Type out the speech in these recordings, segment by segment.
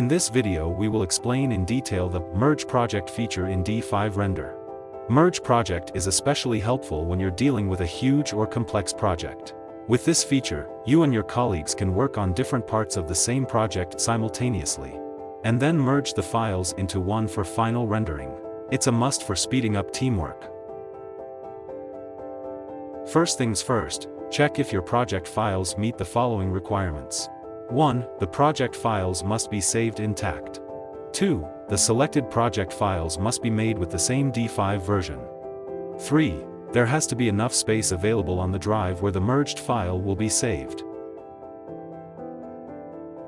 In this video we will explain in detail the Merge Project feature in D5 Render. Merge Project is especially helpful when you're dealing with a huge or complex project. With this feature, you and your colleagues can work on different parts of the same project simultaneously. And then merge the files into one for final rendering. It's a must for speeding up teamwork. First things first, check if your project files meet the following requirements. 1. The project files must be saved intact. 2. The selected project files must be made with the same D5 version. 3. There has to be enough space available on the drive where the merged file will be saved.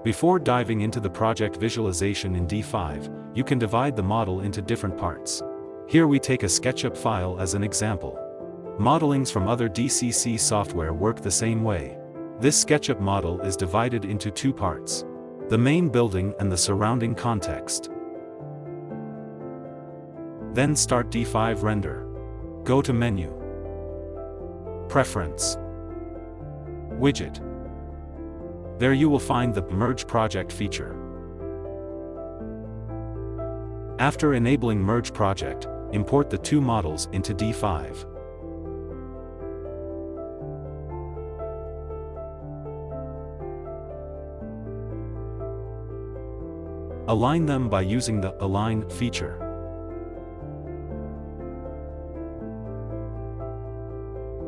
Before diving into the project visualization in D5, you can divide the model into different parts. Here we take a SketchUp file as an example. Modelings from other DCC software work the same way. This SketchUp model is divided into two parts. The main building and the surrounding context. Then start D5 Render. Go to Menu. Preference. Widget. There you will find the Merge Project feature. After enabling Merge Project, import the two models into D5. Align them by using the Align feature.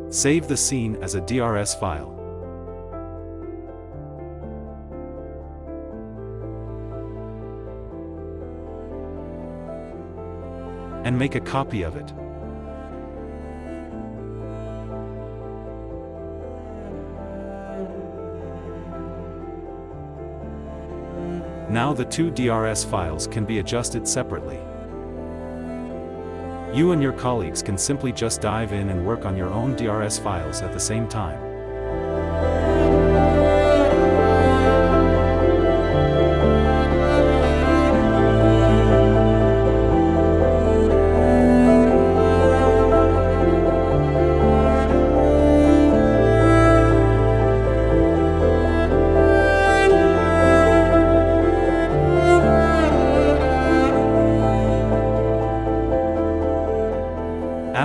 Save the scene as a DRS file. And make a copy of it. Now the two DRS files can be adjusted separately. You and your colleagues can simply just dive in and work on your own DRS files at the same time.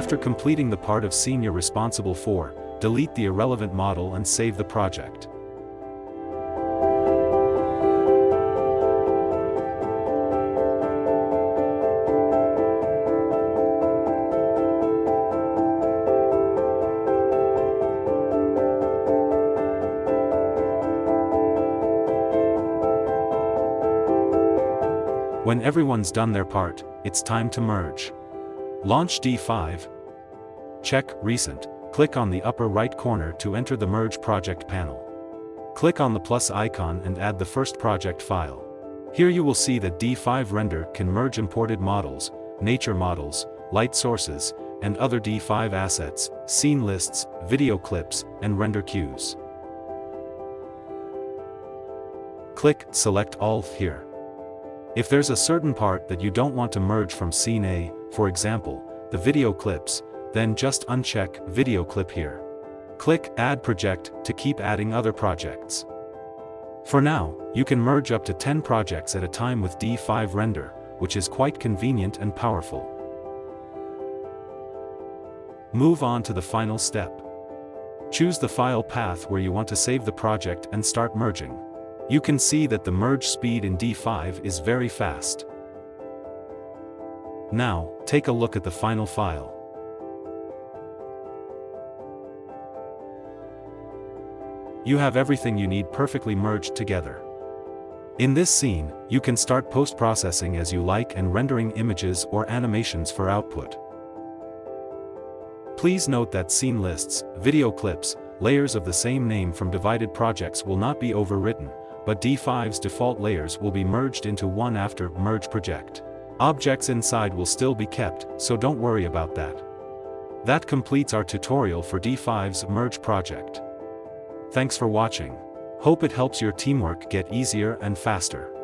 After completing the part of scene you're responsible for, delete the irrelevant model and save the project. When everyone's done their part, it's time to merge. Launch D5. Check Recent. Click on the upper right corner to enter the Merge Project panel. Click on the plus icon and add the first project file. Here you will see that D5 Render can merge imported models, nature models, light sources, and other D5 assets, scene lists, video clips, and render queues. Click Select All here. If there's a certain part that you don't want to merge from scene A, for example, the video clips, then just uncheck Video Clip here. Click Add Project to keep adding other projects. For now, you can merge up to 10 projects at a time with D5 Render, which is quite convenient and powerful. Move on to the final step. Choose the file path where you want to save the project and start merging. You can see that the merge speed in D5 is very fast. Now, take a look at the final file. You have everything you need perfectly merged together. In this scene, you can start post-processing as you like and rendering images or animations for output. Please note that scene lists, video clips, layers of the same name from divided projects will not be overwritten, but D5's default layers will be merged into one after Merge Project. Objects inside will still be kept, so don't worry about that. That completes our tutorial for D5's Merge project. Thanks for watching. Hope it helps your teamwork get easier and faster.